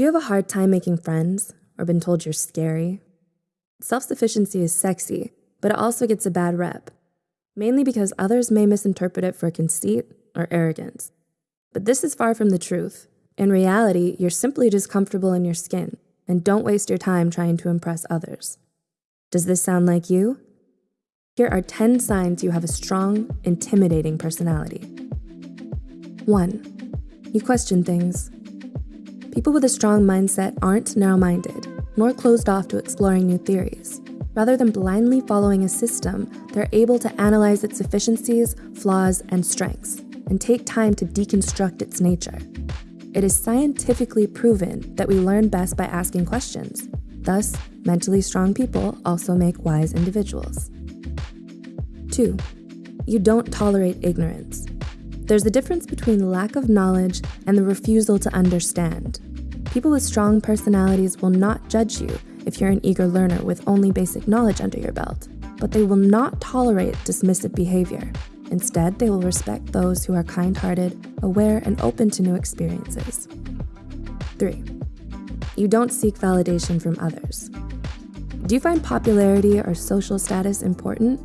Do you have a hard time making friends or been told you're scary? Self sufficiency is sexy, but it also gets a bad rep, mainly because others may misinterpret it for conceit or arrogance. But this is far from the truth. In reality, you're simply just comfortable in your skin and don't waste your time trying to impress others. Does this sound like you? Here are 10 signs you have a strong, intimidating personality. 1. You question things. People with a strong mindset aren't narrow minded, nor closed off to exploring new theories. Rather than blindly following a system, they're able to analyze its efficiencies, flaws, and strengths, and take time to deconstruct its nature. It is scientifically proven that we learn best by asking questions. Thus, mentally strong people also make wise individuals. 2. You don't tolerate ignorance. There's a difference between lack of knowledge and the refusal to understand. People with strong personalities will not judge you if you're an eager learner with only basic knowledge under your belt, but they will not tolerate dismissive behavior. Instead, they will respect those who are kind hearted, aware, and open to new experiences. 3. You don't seek validation from others. Do you find popularity or social status important?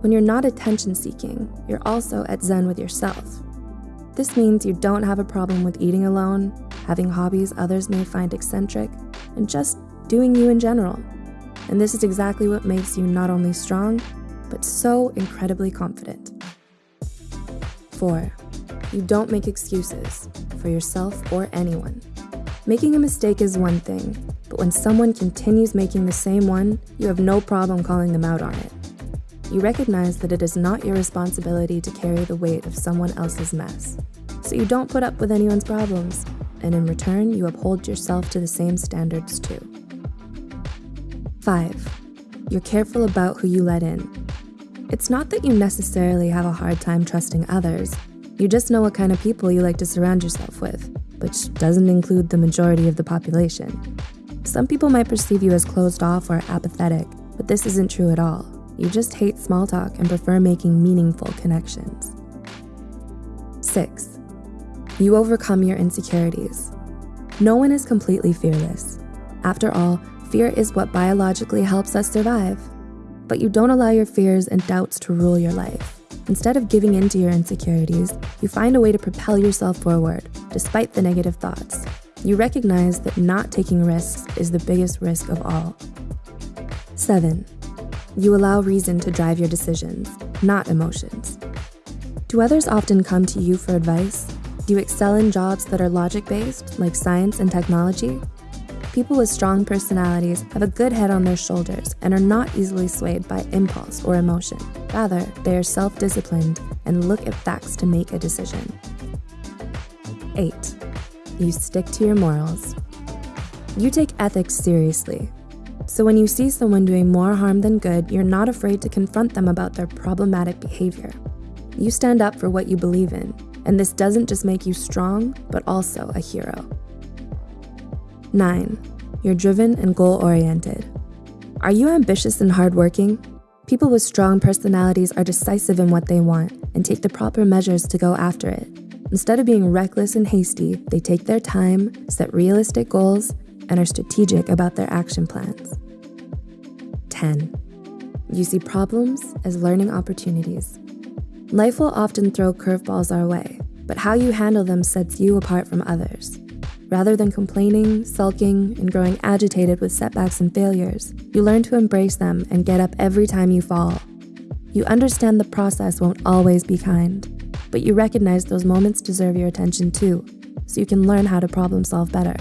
When you're not attention seeking, you're also at zen with yourself. This means you don't have a problem with eating alone, having hobbies others may find eccentric, and just doing you in general. And this is exactly what makes you not only strong, but so incredibly confident. 4. You don't make excuses for yourself or anyone. Making a mistake is one thing, but when someone continues making the same one, you have no problem calling them out on it. You recognize that it is not your responsibility to carry the weight of someone else's mess. So you don't put up with anyone's problems, and in return, you uphold yourself to the same standards too. 5. You're careful about who you let in. It's not that you necessarily have a hard time trusting others, you just know what kind of people you like to surround yourself with, which doesn't include the majority of the population. Some people might perceive you as closed off or apathetic, but this isn't true at all. You just hate small talk and prefer making meaningful connections. 6. You overcome your insecurities. No one is completely fearless. After all, fear is what biologically helps us survive. But you don't allow your fears and doubts to rule your life. Instead of giving in to your insecurities, you find a way to propel yourself forward, despite the negative thoughts. You recognize that not taking risks is the biggest risk of all. 7. You allow reason to drive your decisions, not emotions. Do others often come to you for advice? Do you excel in jobs that are logic-based, like science and technology? People with strong personalities have a good head on their shoulders and are not easily swayed by impulse or emotion. Rather, they are self-disciplined and look at facts to make a decision. 8. You stick to your morals. You take ethics seriously, so when you see someone doing more harm than good, you're not afraid to confront them about their problematic behavior. You stand up for what you believe in, and this doesn't just make you strong, but also a hero. 9. You're driven and goal-oriented. Are you ambitious and hardworking? People with strong personalities are decisive in what they want and take the proper measures to go after it. Instead of being reckless and hasty, they take their time, set realistic goals, and are strategic about their action plans. 10. You see problems as learning opportunities. Life will often throw curveballs our way, but how you handle them sets you apart from others. Rather than complaining, sulking, and growing agitated with setbacks and failures, you learn to embrace them and get up every time you fall. You understand the process won't always be kind, but you recognize those moments deserve your attention too, so you can learn how to problem solve better.